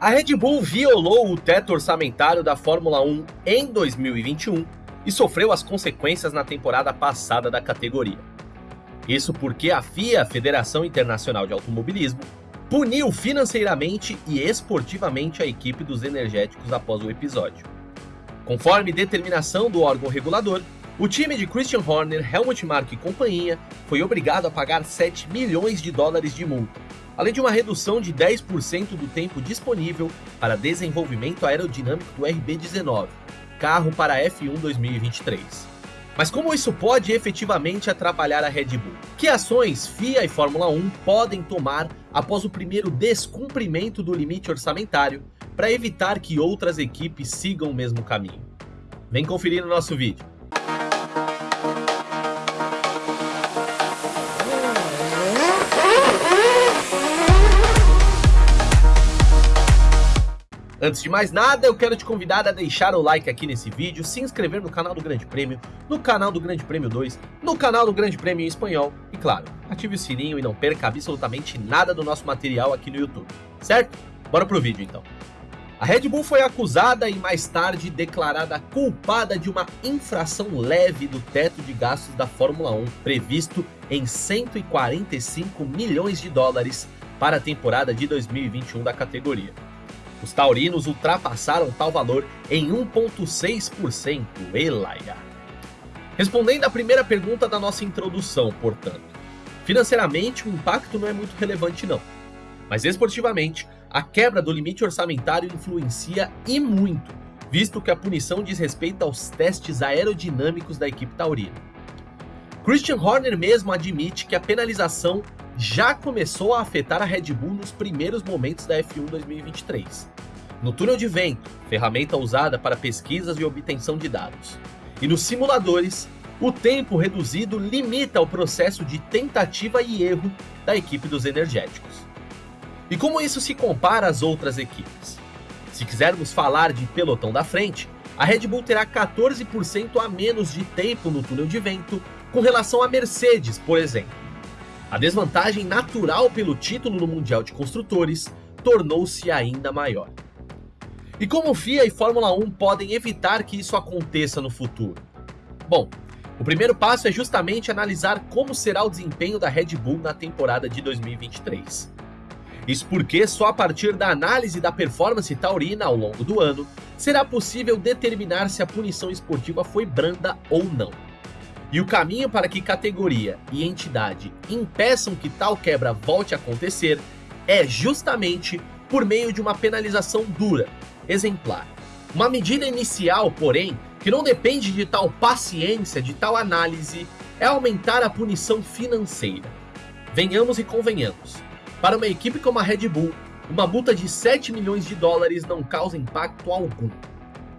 A Red Bull violou o teto orçamentário da Fórmula 1 em 2021 e sofreu as consequências na temporada passada da categoria. Isso porque a FIA, Federação Internacional de Automobilismo, puniu financeiramente e esportivamente a equipe dos energéticos após o episódio. Conforme determinação do órgão regulador, o time de Christian Horner, Helmut Marko e companhia foi obrigado a pagar 7 milhões de dólares de multa, além de uma redução de 10% do tempo disponível para desenvolvimento aerodinâmico do RB19, carro para a F1 2023. Mas como isso pode efetivamente atrapalhar a Red Bull? Que ações FIA e Fórmula 1 podem tomar após o primeiro descumprimento do limite orçamentário para evitar que outras equipes sigam o mesmo caminho? Vem conferir no nosso vídeo. Antes de mais nada, eu quero te convidar a deixar o like aqui nesse vídeo, se inscrever no canal do Grande Prêmio, no canal do Grande Prêmio 2, no canal do Grande Prêmio em espanhol e, claro, ative o sininho e não perca absolutamente nada do nosso material aqui no YouTube, certo? Bora pro vídeo então. A Red Bull foi acusada e mais tarde declarada culpada de uma infração leve do teto de gastos da Fórmula 1, previsto em 145 milhões de dólares para a temporada de 2021 da categoria. Os taurinos ultrapassaram tal valor em 1,6%, Elaia. Respondendo à primeira pergunta da nossa introdução, portanto, financeiramente o impacto não é muito relevante não, mas esportivamente a quebra do limite orçamentário influencia e muito, visto que a punição diz respeito aos testes aerodinâmicos da equipe taurina. Christian Horner mesmo admite que a penalização já começou a afetar a Red Bull nos primeiros momentos da F1 2023. No túnel de vento, ferramenta usada para pesquisas e obtenção de dados. E nos simuladores, o tempo reduzido limita o processo de tentativa e erro da equipe dos energéticos. E como isso se compara às outras equipes? Se quisermos falar de pelotão da frente, a Red Bull terá 14% a menos de tempo no túnel de vento com relação à Mercedes, por exemplo. A desvantagem natural pelo título no Mundial de Construtores tornou-se ainda maior. E como FIA e Fórmula 1 podem evitar que isso aconteça no futuro? Bom, o primeiro passo é justamente analisar como será o desempenho da Red Bull na temporada de 2023. Isso porque só a partir da análise da performance taurina ao longo do ano será possível determinar se a punição esportiva foi branda ou não. E o caminho para que categoria e entidade impeçam que tal quebra volte a acontecer é justamente por meio de uma penalização dura, exemplar. Uma medida inicial, porém, que não depende de tal paciência, de tal análise, é aumentar a punição financeira. Venhamos e convenhamos. Para uma equipe como a Red Bull, uma multa de 7 milhões de dólares não causa impacto algum.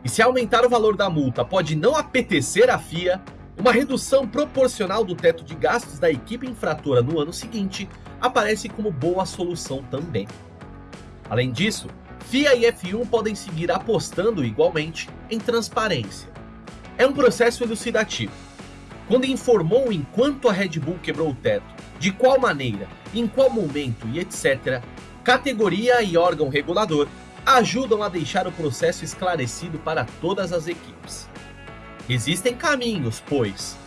E se aumentar o valor da multa pode não apetecer a FIA, uma redução proporcional do teto de gastos da equipe infratora no ano seguinte aparece como boa solução também. Além disso, FIA e F1 podem seguir apostando igualmente em transparência. É um processo elucidativo. Quando informou enquanto a Red Bull quebrou o teto, de qual maneira, em qual momento e etc., categoria e órgão regulador ajudam a deixar o processo esclarecido para todas as equipes. Existem caminhos, pois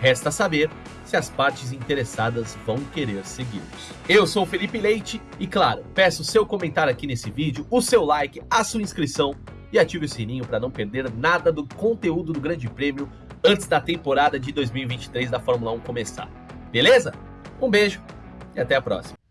resta saber se as partes interessadas vão querer segui-los. Eu sou Felipe Leite e, claro, peço seu comentário aqui nesse vídeo, o seu like, a sua inscrição e ative o sininho para não perder nada do conteúdo do Grande Prêmio antes da temporada de 2023 da Fórmula 1 começar. Beleza? Um beijo e até a próxima.